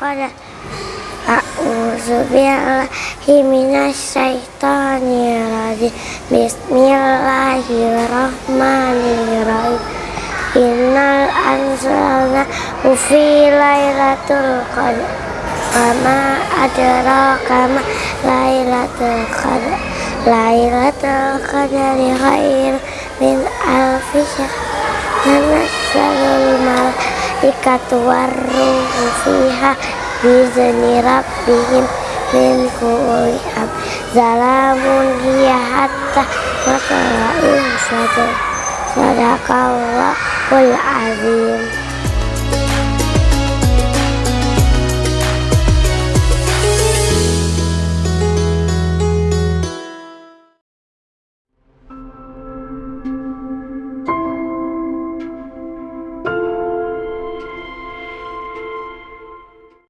qadar A'udzu billahi minasyaitonir rajim Bismillahirrahmanirrahim. Innal anzalna fi lailatul qadar Wama adraka ma lailatul qadar Lailatul qadari khair min alfi syahr Warruhu fiha Bizni rabbihim min kulli am Zalamun hiya hatta matla'il Sadaqallahul azim